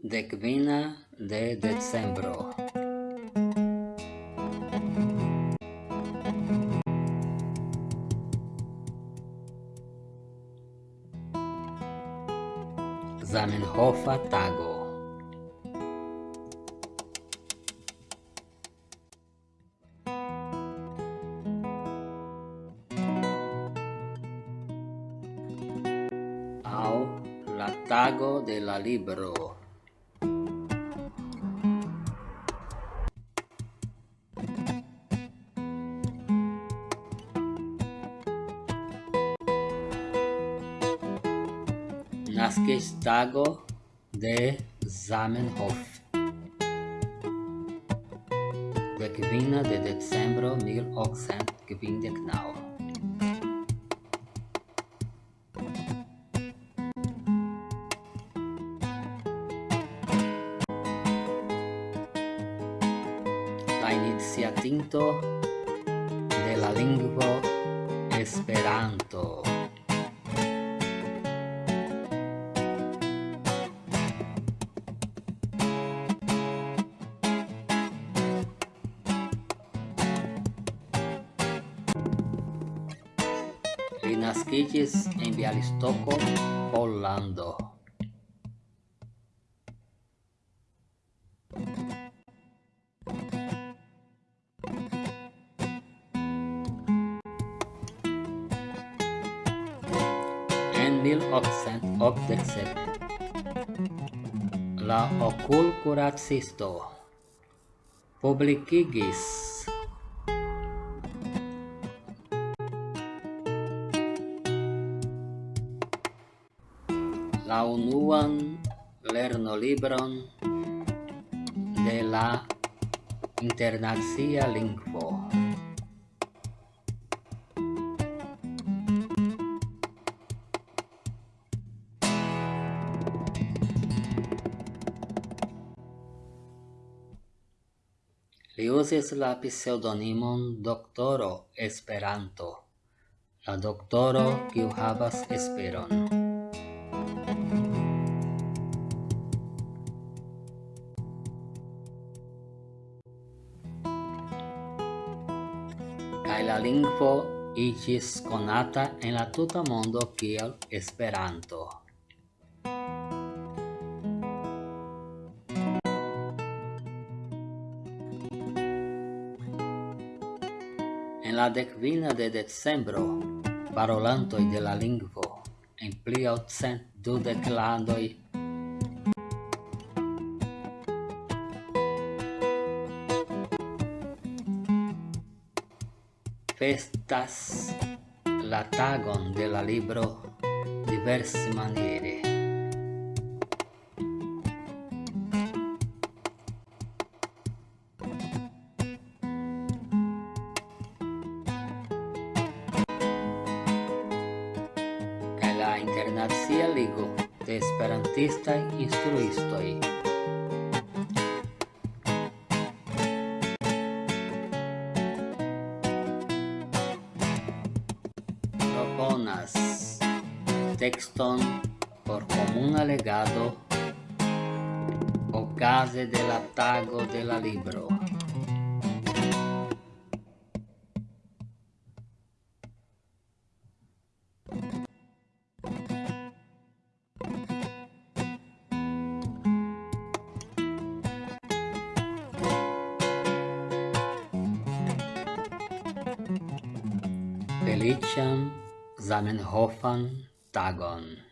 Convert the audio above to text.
Decvina de decembro. Zamenhofa tago. Au la tago de la libro. nas Gestago de Zamenhof, de Gewinner de Dezembro 18genau. La iniciatinto de la lingvo Esperanto. Li naskiĝis en Bjalistoko, Pollando. En 1887 la okulkuracisto publikigis la unuan lernolibron de la internacia lingvo. Li uzis la pseudonimon Doktoro Esperanto, la doktoro kiu havas esperon. kaj la lingvo iĝis konata en la tuta mondo kiel Esperanto. En la dekvina de decembro, parolantoj de la lingvo en pli ol cent dudek landoj festas la tagon de la libro diverse maniere. La internacia ligo de esperantistaj instruistoj Bonas Texton por común alegado ocase del atago de la libro. Felician زمن هافان تاگان